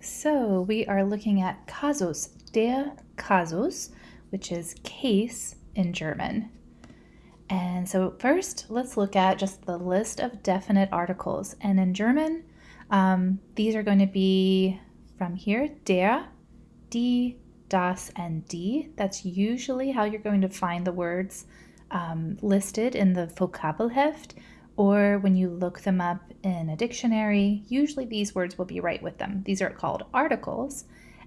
So we are looking at Kasus, der Kasus, which is case in German. And so first, let's look at just the list of definite articles. And in German, um, these are going to be from here, der, die, das, and die. That's usually how you're going to find the words um, listed in the Vokabelheft or when you look them up in a dictionary, usually these words will be right with them. These are called articles.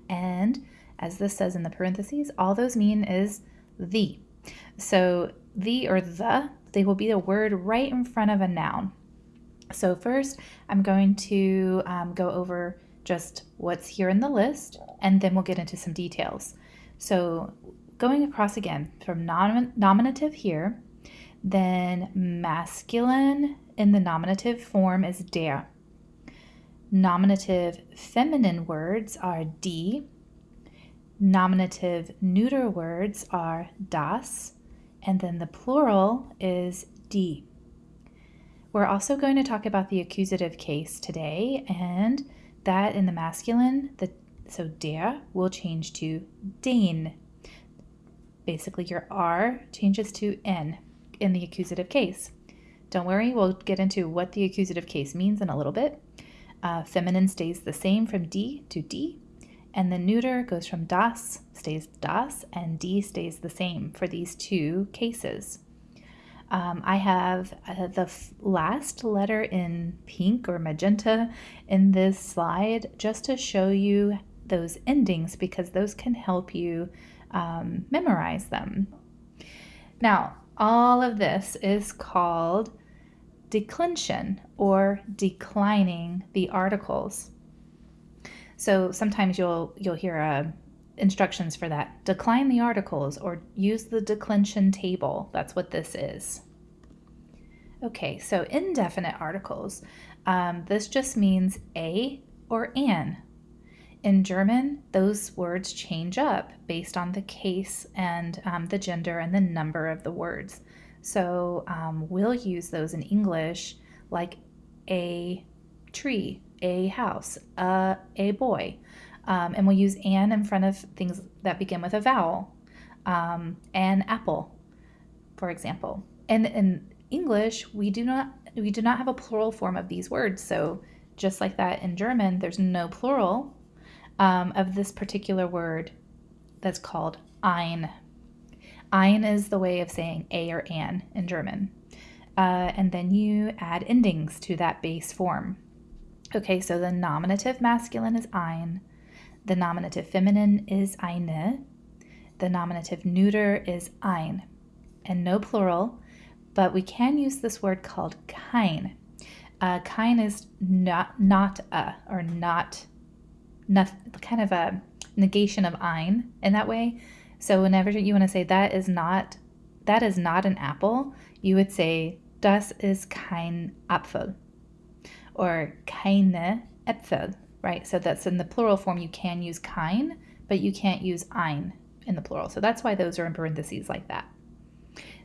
And as this says in the parentheses, all those mean is the. So the or the, they will be the word right in front of a noun. So first, I'm going to um, go over just what's here in the list, and then we'll get into some details. So going across again from nom nominative here, then masculine in the nominative form is der. Nominative feminine words are die. Nominative neuter words are das. And then the plural is die. We're also going to talk about the accusative case today, and that in the masculine, the so der will change to den. Basically, your R changes to N in the accusative case. Don't worry, we'll get into what the accusative case means in a little bit. Uh, feminine stays the same from D to D, and the neuter goes from das, stays das, and D stays the same for these two cases. Um, I have uh, the last letter in pink or magenta in this slide just to show you those endings because those can help you um, memorize them. Now, all of this is called declension or declining the articles. So sometimes you'll you'll hear uh, instructions for that. Decline the articles or use the declension table. That's what this is. Okay, so indefinite articles. Um, this just means a or an in German, those words change up based on the case and um, the gender and the number of the words. So um, we'll use those in English like a tree, a house, a, a boy. Um, and we'll use an in front of things that begin with a vowel. Um, an apple, for example. And in English, we do not we do not have a plural form of these words. So just like that in German, there's no plural um, of this particular word that's called ein. Ein is the way of saying a or an in German. Uh, and then you add endings to that base form. Okay, so the nominative masculine is ein, the nominative feminine is eine, the nominative neuter is ein, and no plural, but we can use this word called kein. Uh, kein is not, not a, or not kind of a negation of ein in that way. So whenever you want to say that is not that is not an apple, you would say das ist kein Apfel or keine Äpfel, right? So that's in the plural form you can use kein, but you can't use ein in the plural. So that's why those are in parentheses like that.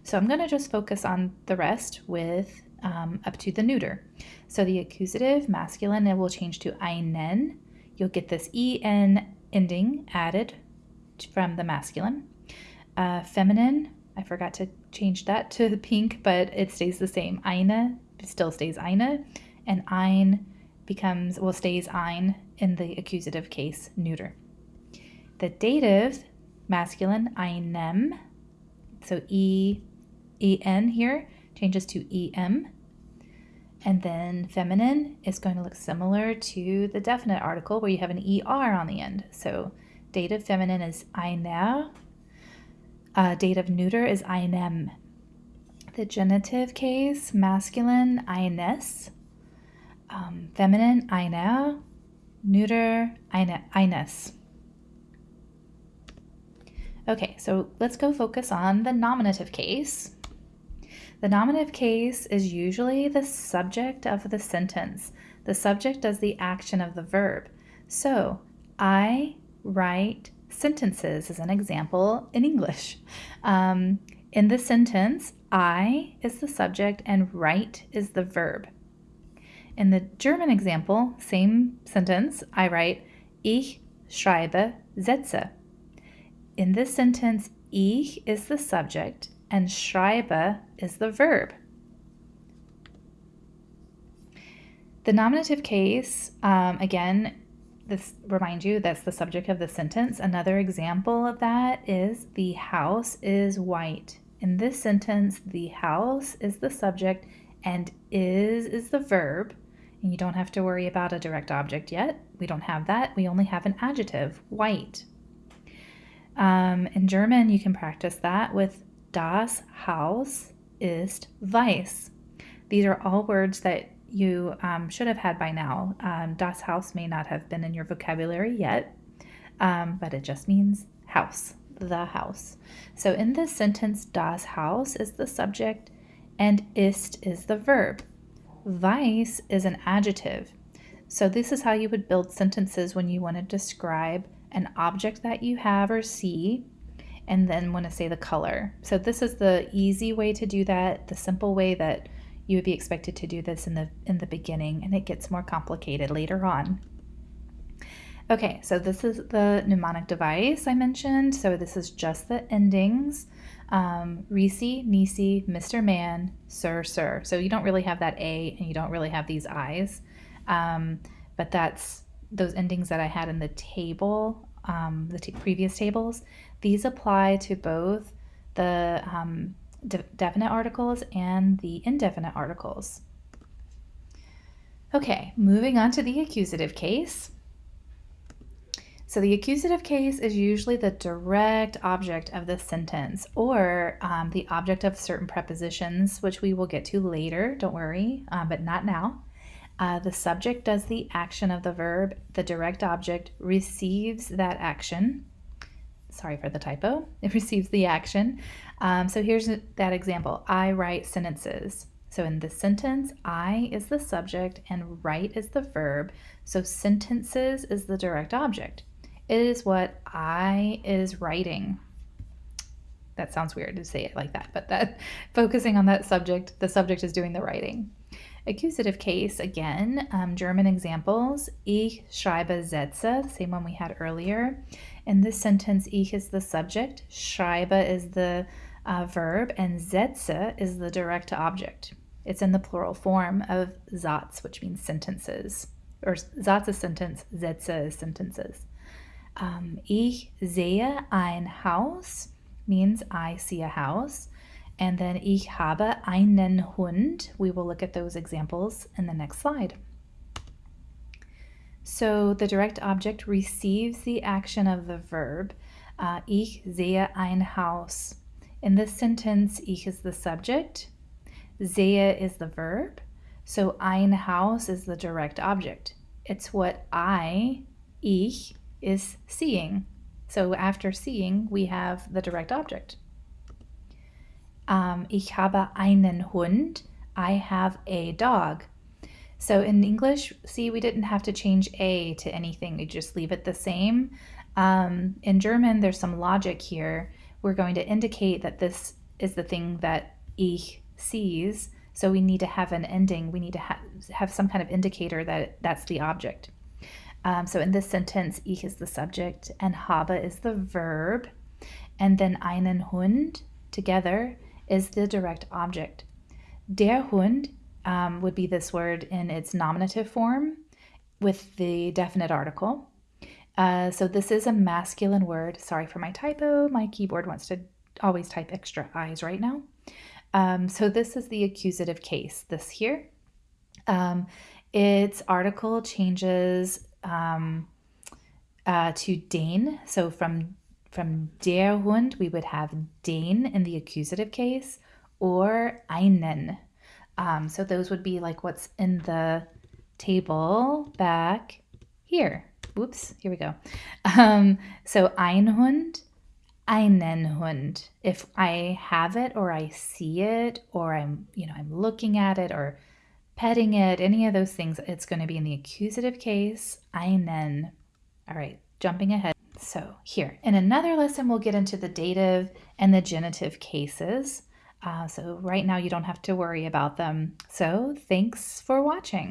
So I'm going to just focus on the rest with um, up to the neuter. So the accusative masculine, it will change to einen you'll get this en ending added from the masculine. Uh, feminine, I forgot to change that to the pink, but it stays the same. Eine still stays eine, and ein becomes, well, stays ein in the accusative case, neuter. The dative, masculine, einem, so e, en here changes to em. And then feminine is going to look similar to the definite article where you have an ER on the end. So dative feminine is einer. Uh, dative neuter is einem. The genitive case, masculine, eines. Um, feminine, einer. Neuter, eine, eines. Okay, so let's go focus on the nominative case. The nominative case is usually the subject of the sentence. The subject does the action of the verb. So, I write sentences as an example in English. Um, in the sentence, I is the subject and write is the verb. In the German example, same sentence, I write, Ich schreibe Sätze. In this sentence, ich is the subject and schreibe is the verb. The nominative case, um, again, this remind you that's the subject of the sentence. Another example of that is the house is white. In this sentence, the house is the subject and is is the verb. And you don't have to worry about a direct object yet. We don't have that. We only have an adjective, white. Um, in German, you can practice that with das Haus ist weiß. These are all words that you um, should have had by now. Um, das Haus may not have been in your vocabulary yet, um, but it just means house, the house. So in this sentence, das Haus is the subject and ist is the verb. Weiß is an adjective. So this is how you would build sentences when you want to describe an object that you have or see and then want to say the color. So this is the easy way to do that, the simple way that you would be expected to do this in the in the beginning and it gets more complicated later on. Okay, so this is the mnemonic device I mentioned. So this is just the endings. Um, Reese, Nisi, Mr. Man, Sir, Sir. So you don't really have that A and you don't really have these I's. Um, but that's those endings that I had in the table, um, the previous tables. These apply to both the um, de definite articles and the indefinite articles. Okay, moving on to the accusative case. So the accusative case is usually the direct object of the sentence or um, the object of certain prepositions, which we will get to later, don't worry, um, but not now. Uh, the subject does the action of the verb, the direct object receives that action. Sorry for the typo. It receives the action. Um, so here's that example. I write sentences. So in this sentence, I is the subject and write is the verb. So sentences is the direct object. It is what I is writing. That sounds weird to say it like that, but that focusing on that subject, the subject is doing the writing. Accusative case, again, um, German examples. Ich schreibe Sätze, same one we had earlier. In this sentence, ich is the subject, schreibe is the uh, verb, and Sätze is the direct object. It's in the plural form of Satz, which means sentences. Or Satz is sentence, Sätze is sentences. Um, ich sehe ein Haus means I see a house. And then ich habe einen Hund. We will look at those examples in the next slide. So the direct object receives the action of the verb. Uh, ich sehe ein Haus. In this sentence, ich is the subject, sehe is the verb, so ein Haus is the direct object. It's what I, ich, is seeing. So after seeing, we have the direct object. Um, ich habe einen Hund. I have a dog. So in English, see, we didn't have to change a to anything. We just leave it the same. Um, in German, there's some logic here. We're going to indicate that this is the thing that ich sees. So we need to have an ending. We need to ha have some kind of indicator that that's the object. Um, so in this sentence, ich is the subject and habe is the verb. And then einen Hund together is the direct object. Der Hund um, would be this word in its nominative form with the definite article. Uh, so this is a masculine word. Sorry for my typo. My keyboard wants to always type extra I's right now. Um, so this is the accusative case, this here. Um, its article changes um, uh, to den. So from from der Hund, we would have den in the accusative case or einen. Um, so those would be like what's in the table back here. Whoops, here we go. Um, so ein Hund, einen Hund. If I have it or I see it or I'm, you know, I'm looking at it or petting it, any of those things, it's going to be in the accusative case, einen. All right, jumping ahead. So here, in another lesson, we'll get into the dative and the genitive cases. Uh, so right now you don't have to worry about them. So thanks for watching.